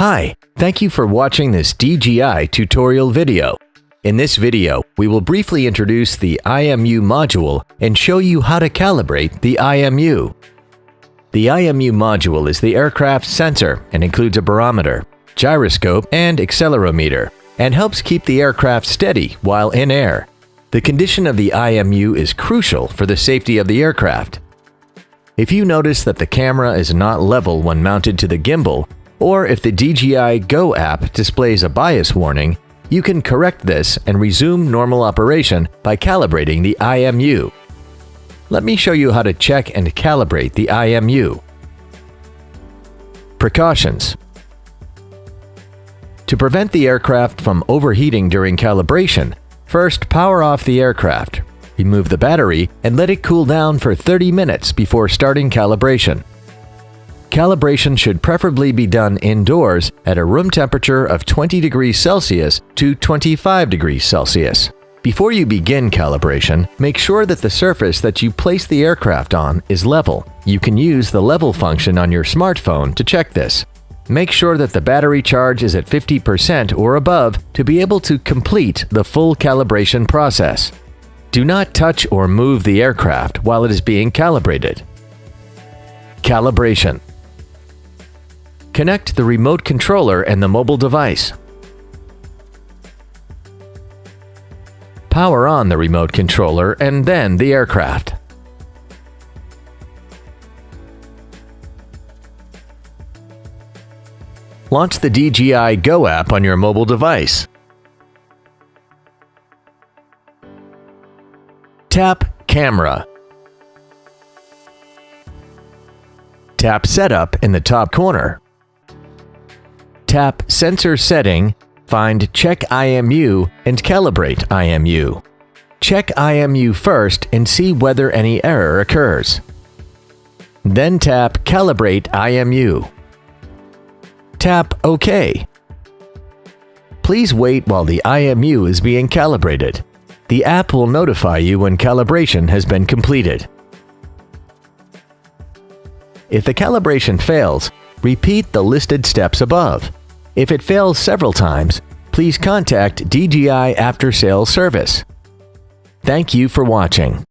Hi, thank you for watching this DJI tutorial video. In this video, we will briefly introduce the IMU module and show you how to calibrate the IMU. The IMU module is the aircraft sensor and includes a barometer, gyroscope, and accelerometer, and helps keep the aircraft steady while in air. The condition of the IMU is crucial for the safety of the aircraft. If you notice that the camera is not level when mounted to the gimbal, or if the DJI Go app displays a bias warning, you can correct this and resume normal operation by calibrating the IMU. Let me show you how to check and calibrate the IMU. Precautions To prevent the aircraft from overheating during calibration, first power off the aircraft, remove the battery, and let it cool down for 30 minutes before starting calibration. Calibration should preferably be done indoors at a room temperature of 20 degrees Celsius to 25 degrees Celsius. Before you begin calibration, make sure that the surface that you place the aircraft on is level. You can use the level function on your smartphone to check this. Make sure that the battery charge is at 50% or above to be able to complete the full calibration process. Do not touch or move the aircraft while it is being calibrated. Calibration Connect the remote controller and the mobile device. Power on the remote controller and then the aircraft. Launch the DJI Go app on your mobile device. Tap Camera. Tap Setup in the top corner tap Sensor Setting, find Check IMU and Calibrate IMU. Check IMU first and see whether any error occurs. Then tap Calibrate IMU. Tap OK. Please wait while the IMU is being calibrated. The app will notify you when calibration has been completed. If the calibration fails, repeat the listed steps above. If it fails several times, please contact DJI After Sales Service. Thank you for watching.